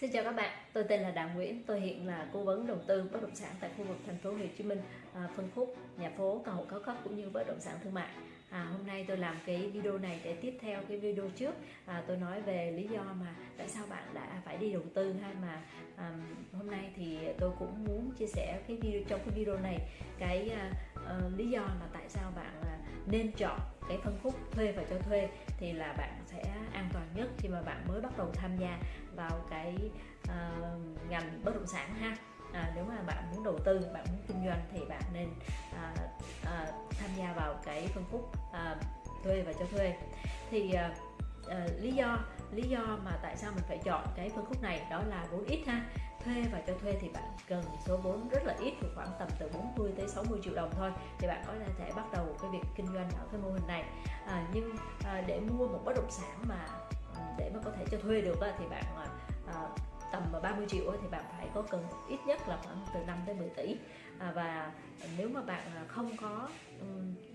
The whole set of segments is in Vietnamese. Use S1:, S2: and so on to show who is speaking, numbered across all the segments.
S1: Xin chào các bạn, tôi tên là Đào Nguyễn, tôi hiện là cố vấn đầu tư bất động sản tại khu vực thành phố Hồ Chí Minh, à, phân khúc nhà phố, căn hộ cao cấp cũng như bất động sản thương mại. À, hôm nay tôi làm cái video này để tiếp theo cái video trước à, tôi nói về lý do mà tại sao bạn đã phải đi đầu tư hay mà à, hôm nay thì tôi cũng muốn chia sẻ cái video trong cái video này cái à, à, lý do mà tại sao bạn à, nên chọn cái phân khúc thuê và cho thuê thì là bạn sẽ an toàn nhất khi mà bạn mới bắt đầu tham gia vào cái uh, ngành bất động sản ha. À, nếu mà bạn muốn đầu tư bạn muốn kinh doanh thì bạn nên à, à, tham gia vào cái phân khúc à, thuê và cho thuê. Thì à, à, lý do lý do mà tại sao mình phải chọn cái phân khúc này đó là vốn ít ha thuê và cho thuê thì bạn cần số vốn rất là ít khoảng tầm từ 40 tới 60 triệu đồng thôi. Thì bạn có thể bắt đầu cái việc kinh doanh ở cái mô hình này. À, nhưng à, để mua một bất động sản mà ừ, để mà có thể cho thuê được thì bạn à, à tầm 30 triệu thì bạn phải có cần ít nhất là khoảng từ 5 tới 10 tỷ. À, và nếu mà bạn à, không có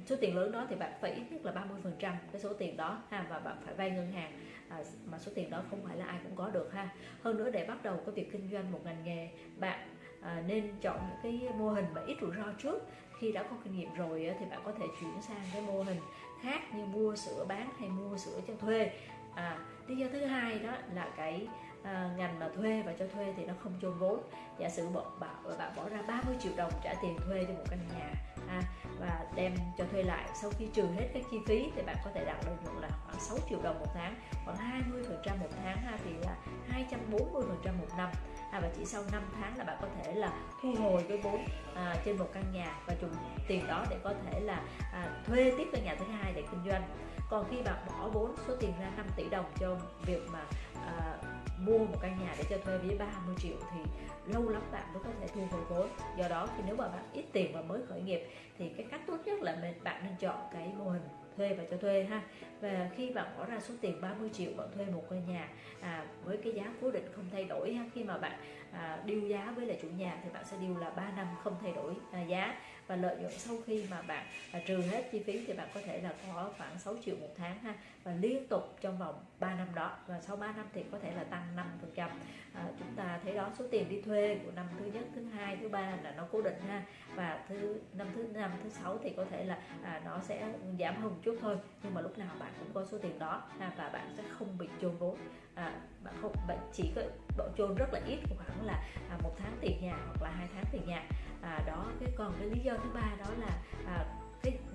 S1: số tiền lớn đó thì bạn phải ít nhất là 30 phần trăm cái số tiền đó ha và bạn phải vay ngân hàng. À, mà số tiền đó không phải là ai cũng có được ha. Hơn nữa để bắt đầu cái việc kinh doanh một ngành nghề bạn à, nên chọn những cái mô hình mà ít rủi ro trước. Khi đã có kinh nghiệm rồi thì bạn có thể chuyển sang cái mô hình khác như mua sữa bán hay mua sữa cho thuê. À, lý do thứ hai đó là cái à, ngành mà thuê và cho thuê thì nó không chôn vốn. Giả sử bạn bảo bạn bỏ ra 30 triệu đồng trả tiền thuê cho một căn nhà à, và đem cho thuê lại. Sau khi trừ hết các chi phí thì bạn có thể đạt lợi nhuận là khoảng 6 triệu đồng một tháng khoảng 20 phần trăm một tháng ha, thì là 240 phần trăm một năm à, và chỉ sau 5 tháng là bạn có thể là thu hồi cái vốn à, trên một căn nhà và dùng tiền đó để có thể là à, thuê tiếp căn nhà thứ hai để kinh doanh còn khi bạn bỏ vốn số tiền ra 5 tỷ đồng cho việc mà à, mua một căn nhà để cho thuê với 30 triệu thì lâu lắm bạn mới có thể thu hồi vốn. Do đó thì nếu mà bạn ít tiền và mới khởi nghiệp thì cái cách tốt nhất là bạn nên chọn cái mô hình thuê và cho thuê ha. Và khi bạn bỏ ra số tiền 30 triệu bạn thuê một căn nhà à, với cái giá cố định không thay đổi ha khi mà bạn à, điêu giá với lại chủ nhà thì bạn sẽ điêu là 3 năm không thay đổi à, giá. Và lợi nhuận sau khi mà bạn à, trừ hết chi phí thì bạn có thể là có khoảng 6 triệu một tháng ha và liên tục trong vòng 3 năm đó. Và sau 3 năm thì có thể là tăng 5 phần trăm. À, chúng ta thấy đó số tiền đi thuê của năm thứ nhất thứ hai thứ ba là nó cố định ha. Và thứ năm thứ năm thứ sáu thì có thể là à, nó sẽ giảm hơn một chút thôi. Nhưng mà lúc nào bạn cũng có số tiền đó ha, và bạn sẽ không bị chôn vốn. À, bạn không bạn chỉ có độ chôn rất là ít khoảng là à, một tháng tiền nhà hoặc là hai tháng tiền nhà. À, đó cái còn cái lý do thứ ba đó là à,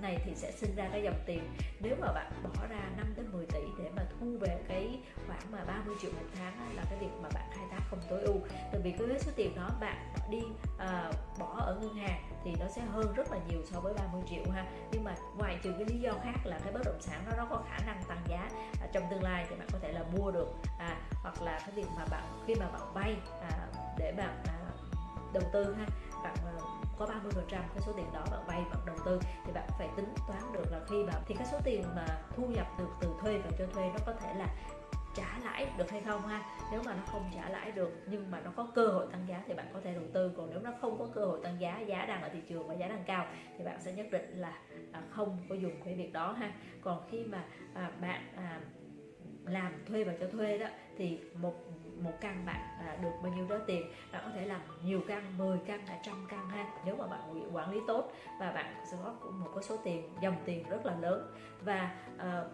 S1: này thì sẽ sinh ra cái dòng tiền. Nếu mà bạn bỏ ra 5 đến 10 tỷ để mà thu về cái khoảng mà 30 triệu một tháng là cái việc mà bạn khai thác không tối ưu. Tại vì cái số tiền đó bạn đi uh, bỏ ở ngân hàng thì nó sẽ hơn rất là nhiều so với 30 triệu ha. Nhưng mà ngoài trừ cái lý do khác là cái bất động sản đó nó có khả năng tăng giá à, trong tương lai thì bạn có thể là mua được à, hoặc là cái việc mà bạn khi mà bạn vay à, để bạn à, đầu tư ha bạn à, có 30 phần trăm cái số tiền đó bạn vay, bạn đầu tư thì bạn phải tính toán được là khi bạn, thì cái số tiền mà thu nhập được từ thuê và cho thuê nó có thể là trả lãi được hay không ha? Nếu mà nó không trả lãi được nhưng mà nó có cơ hội tăng giá thì bạn có thể đầu tư. Còn nếu nó không có cơ hội tăng giá giá đang ở thị trường và giá đang cao thì bạn sẽ nhất định là à, không có dùng cái việc đó ha. Còn khi mà à, bạn à, làm thuê và cho thuê đó thì một một căn bạn à, được bao nhiêu đó tiền. Bạn có thể làm nhiều căn 10 căn là trăm căn ha. Nếu mà bạn quản lý tốt và bạn sẽ có một cái số tiền dòng tiền rất là lớn. Và ờ,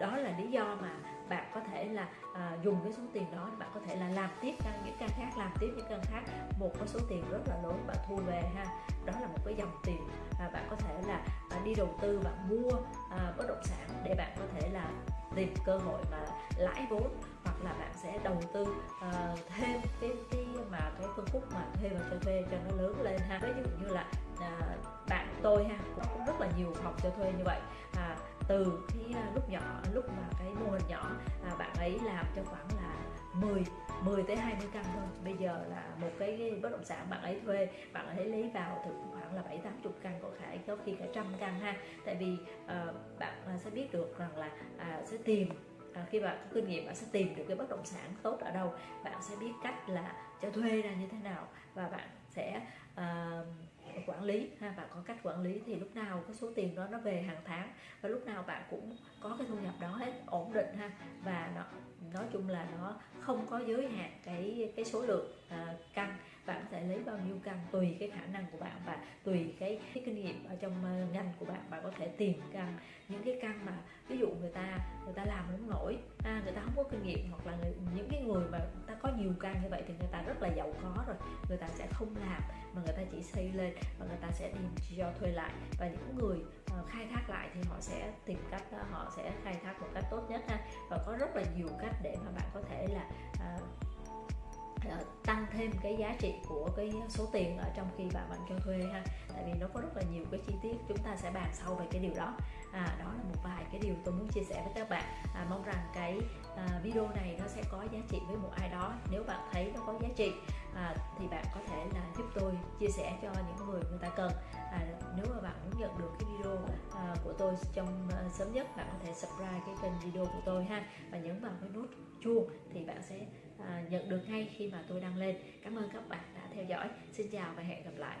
S1: đó là lý do mà bạn có thể là à, dùng cái số tiền đó bạn có thể là làm tiếp căn những căn khác làm tiếp những căn khác. Một cái số tiền rất là lớn bạn thu về ha. Đó là một cái dòng tiền và bạn có thể là à, đi đầu tư bạn mua à, bất động sản để bạn có thể là tìm cơ hội mà lãi vốn là bạn sẽ đầu tư uh, thêm cái cái mà cái phân khúc mà thuê và cho thuê cho nó lớn lên ha. Ví dụ như là uh, bạn tôi ha cũng rất là nhiều phòng cho thuê như vậy. À, từ cái ờ, lúc nhỏ lúc mà cái mô hình nhỏ à, bạn ấy làm cho khoảng là 10 10 tới 20 căn thôi. Bây giờ là một cái bất động sản bạn ấy thuê bạn ấy lấy vào thì khoảng là 7 80 căn có khả có khi cả trăm căn ha. Tại vì uh, bạn sẽ biết được rằng là uh, sẽ tìm à, khi bạn có kinh nghiệm bạn sẽ tìm được cái bất động sản tốt ở đâu bạn sẽ biết cách là cho thuê ra như thế nào và bạn sẽ uh, quản lý ha bạn có cách quản lý thì lúc nào cái số tiền đó nó về hàng tháng và lúc nào bạn cũng có cái thu nhập đó hết ổn định ha. Và nó nói chung là nó không có giới hạn cái cái số lượng uh, căn bạn có thể lấy bao nhiêu căn tùy cái khả năng của bạn và tùy cái, cái kinh nghiệm ở trong ờ, ngành của bạn. Bạn có thể tìm căn những cái căn mà ví dụ người ta người ta làm không nổi à, người ta không có kinh nghiệm hoặc là người, những cái người mà ta có nhiều căn như vậy thì người ta rất là giàu có rồi. Người ta sẽ không làm mà người ta chỉ xây lên và người ta sẽ tìm cho thuê lại. Và những người uh, khai thác lại thì họ sẽ tìm cách uh, họ sẽ khai thác một cách tốt nhất ha. Và có rất là nhiều cách để mà bạn có thể là uh, Ờ, tăng thêm cái giá trị của cái số tiền ở trong khi bạn bạn cho thuê ha. Tại vì nó có rất là nhiều cái chi tiết chúng ta sẽ bàn sâu về cái điều đó. À, đó là một vài cái điều tôi muốn chia sẻ với các bạn. À, mong rằng cái à, video này nó sẽ có giá trị với một ai đó. Nếu bạn thấy nó có giá trị à, thì bạn có thể là giúp tôi chia sẻ cho những người người ta cần. À, nếu mà bạn muốn nhận được cái video à, của tôi trong à, sớm nhất bạn có thể subscribe cái kênh video của tôi ha. Và nhấn vào cái nút chuông thì bạn sẽ À, nhận được ngay khi mà tôi đăng lên. Cảm ơn các bạn đã theo dõi. Xin chào và hẹn gặp lại.